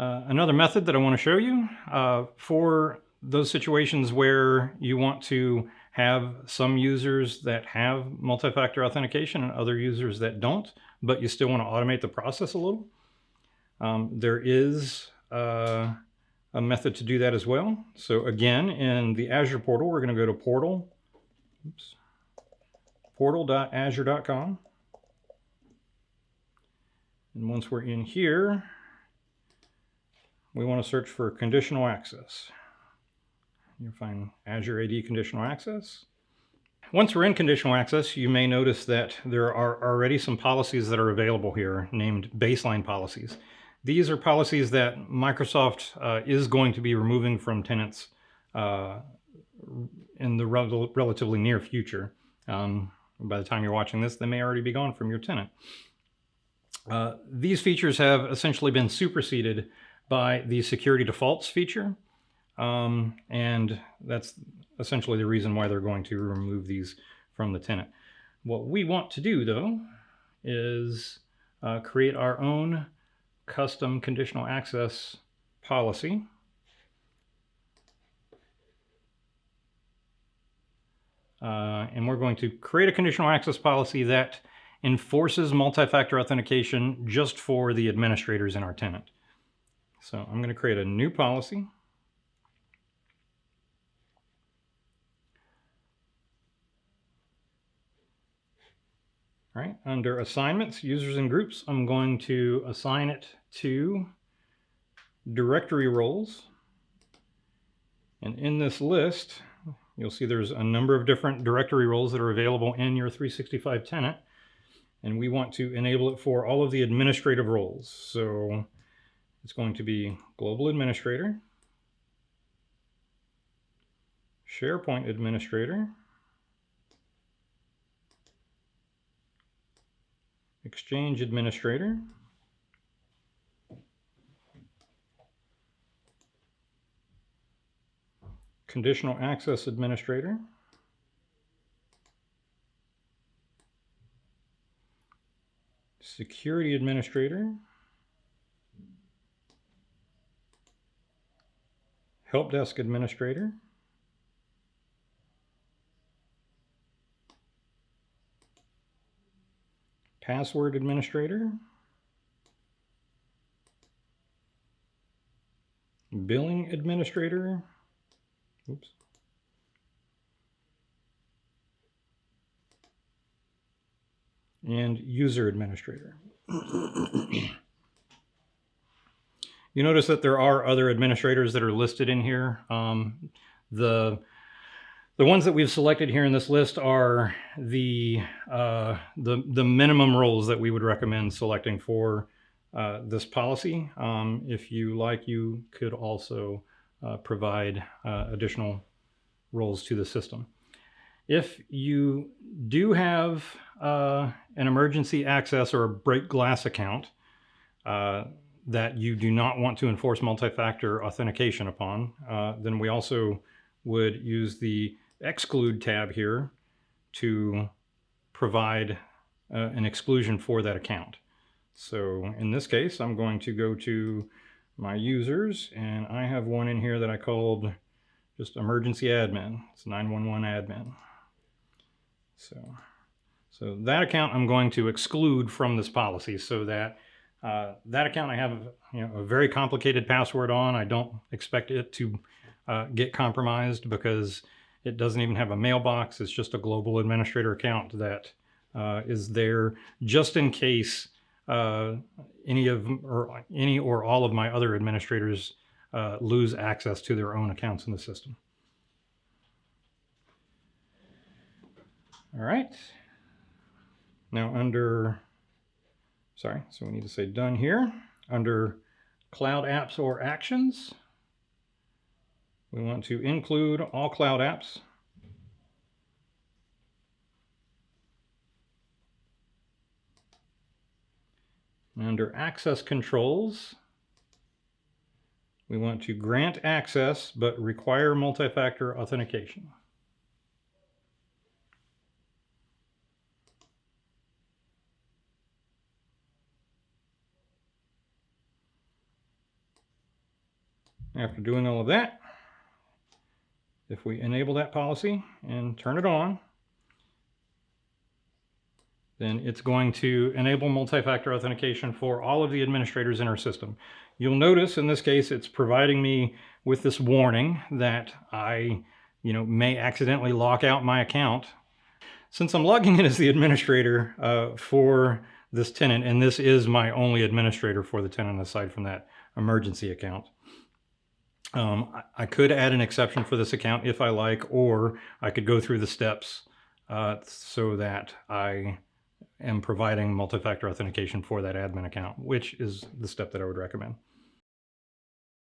Uh, another method that I want to show you uh, for those situations where you want to have some users that have multi-factor authentication and other users that don't, but you still want to automate the process a little. Um, there is uh, a method to do that as well. So again, in the Azure portal, we're going to go to portal, portal.azure.com. And once we're in here, we want to search for conditional access. You'll find Azure AD conditional access. Once we're in conditional access, you may notice that there are already some policies that are available here named baseline policies. These are policies that Microsoft uh, is going to be removing from tenants uh, in the rel relatively near future. Um, by the time you're watching this, they may already be gone from your tenant. Uh, these features have essentially been superseded by the security defaults feature. Um, and that's essentially the reason why they're going to remove these from the tenant. What we want to do though is uh, create our own custom conditional access policy. Uh, and we're going to create a conditional access policy that enforces multi-factor authentication just for the administrators in our tenant. So I'm going to create a new policy. All right, under assignments, users and groups, I'm going to assign it to directory roles. And in this list, you'll see there's a number of different directory roles that are available in your 365 tenant. And we want to enable it for all of the administrative roles. So it's going to be Global Administrator, SharePoint Administrator, Exchange Administrator, Conditional Access Administrator, Security Administrator, Help Desk Administrator, Password Administrator, Billing Administrator, oops, and User Administrator. You notice that there are other administrators that are listed in here. Um, the the ones that we've selected here in this list are the uh, the the minimum roles that we would recommend selecting for uh, this policy. Um, if you like, you could also uh, provide uh, additional roles to the system. If you do have uh, an emergency access or a break glass account, uh, that you do not want to enforce multi-factor authentication upon, uh, then we also would use the exclude tab here to provide uh, an exclusion for that account. So in this case, I'm going to go to my users and I have one in here that I called just emergency admin. It's 911 admin. So, so that account I'm going to exclude from this policy so that uh, that account I have you know, a very complicated password on. I don't expect it to uh, get compromised because it doesn't even have a mailbox. It's just a global administrator account that uh, is there just in case uh, any of or any or all of my other administrators uh, lose access to their own accounts in the system. All right. Now under sorry, so we need to say done here. Under Cloud Apps or Actions, we want to include all cloud apps. Under Access Controls, we want to grant access but require multi-factor authentication. After doing all of that, if we enable that policy and turn it on, then it's going to enable multi-factor authentication for all of the administrators in our system. You'll notice in this case, it's providing me with this warning that I, you know, may accidentally lock out my account. Since I'm logging in as the administrator uh, for this tenant, and this is my only administrator for the tenant aside from that emergency account, um, I, could add an exception for this account if I like, or I could go through the steps uh, so that I am providing multi-factor authentication for that admin account, which is the step that I would recommend.